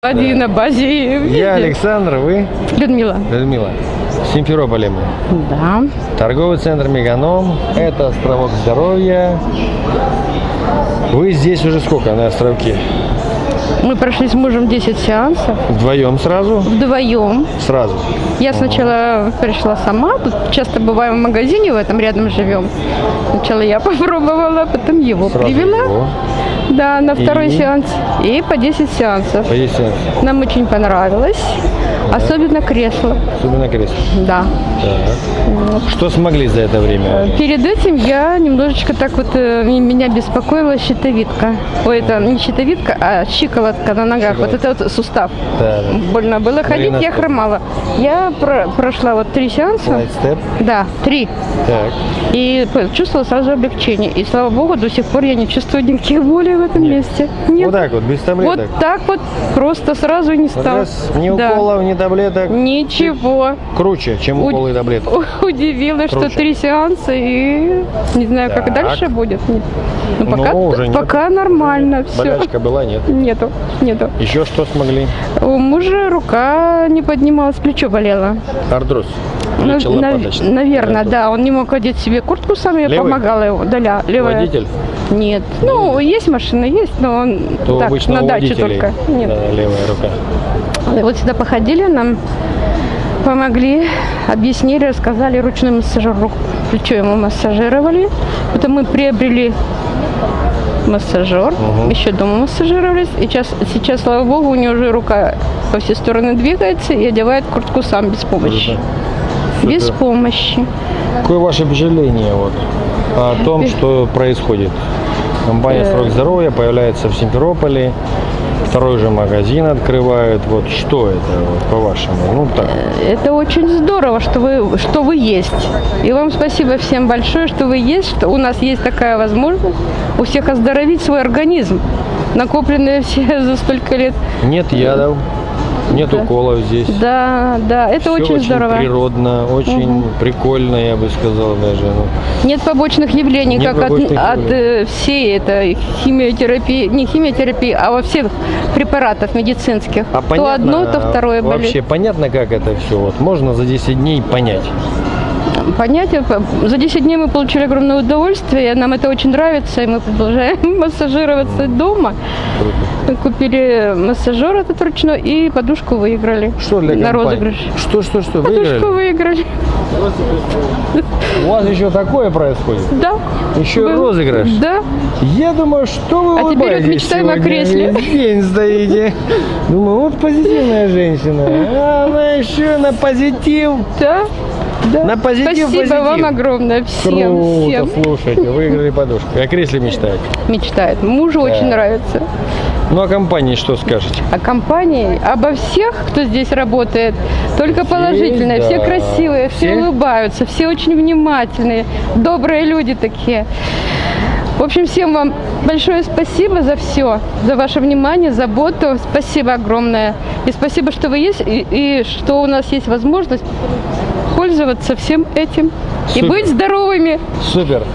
Один на базе. Я? Александр, вы Людмила. Людмила. В Симферополе мы. Да. Торговый центр Меганом. Это островок здоровья. Вы здесь уже сколько на островке? Мы прошли с мужем 10 сеансов. Вдвоем сразу? Вдвоем. Сразу. Я сначала пришла сама. Тут часто бываем в магазине, в этом рядом живем. Сначала я попробовала, потом его Сразу привела. его. Да, на второй И? сеанс. И по 10 сеансов. Поясни. Нам очень понравилось. Особенно кресло. Особенно кресло. Да. Так. Что смогли за это время? Перед этим я немножечко так вот, э, меня беспокоила щитовидка. Ой, это не щитовидка, а щиколотка на ногах. Вот это вот сустав. Да, да. Больно было ходить, я хромала. Я про- прошла вот три сеанса. Да, три. Так. И чувствовала сразу облегчение. И слава богу, до сих пор я не чувствую никаких болей в этом месте. Нет. Вот так вот, без Вот таблеток. так вот просто сразу не стало. Раз, ни Да. уколов, ни таблеток. Ничего. Круче, чем уколы и таблетки. Удивилась, что Круче. три сеанса и не знаю, как Так. дальше будет. Ну, пока, Ну, уже нет. пока нормально все. Болячка была, нет? Нету, нету. Еще что смогли? У мужа рука не поднималась, плечо болело. Артроз. Ну, нав- наверное, Артроз. да. Он не мог одеть себе куртку сам, я Левый? помогала ему. Да, ля- левая. Водитель? Нет. Ну, есть машина, есть, но он То так, на даче только. Нет. да, левая рука. Вот сюда походили, нам помогли, объяснили, рассказали, ручной массажер, рук, плечо ему массажировали. Потом мы приобрели массажер, еще дома массажировались. И сейчас, сейчас, слава богу, у него уже рука во все стороны двигается и одевает куртку сам без помощи. Круто. Без Супер. помощи. Какое ваше впечатление вот, о том, что происходит? Компания Э. «Срок здоровья» появляется в Симферополе, второй же магазин открывают. Вот что это, вот, по-вашему? Ну так, Это очень здорово, что вы, что вы есть. И вам спасибо всем большое, что вы есть, что у нас есть такая возможность у всех оздоровить свой организм, накопленные все за столько лет. нет ядов, нет Да. уколов здесь. Да, да, это Всё очень, здорово. природно, очень прикольно, я бы сказал даже. ну. Нет побочных явлений, Нет как от, побочных от, явлений. э, всей этой химиотерапии, не химиотерапии, а во всех препаратов медицинских. А то понятно, одно, то второе болит. Вообще понятно, как это все? Вот можно за 10 дней понять. Понятие. За 10 дней мы получили огромное удовольствие, нам это очень нравится, и мы продолжаем массажироваться дома. Мы купили массажер этот ручной и подушку выиграли. Что для На розыгрыш. Что, что, что? Подушку Выиграли? выиграли. У вас еще такое происходит? Да. Еще Был. розыгрыш? Да. Я думаю, что вы А теперь вот мечтаем о сегодня, кресле. Весь день стоите. Думаю, вот позитивная женщина. А она еще на позитив. Да. Да. На позитив, Спасибо позитив. вам огромное всем, Круто, всем. слушайте, выиграли подушку. О кресле мечтаете. Мечтает. Мужу очень нравится. Ну, о компании что скажете? О компании, обо всех, кто здесь работает, только положительное. Все да. красивые, все, Все? улыбаются, все очень внимательные, добрые люди такие. В общем, всем вам большое спасибо за все, за ваше внимание, заботу. Спасибо огромное. И спасибо, что вы есть, и, и что у нас есть возможность пользоваться всем этим. И Супер. быть здоровыми. Супер.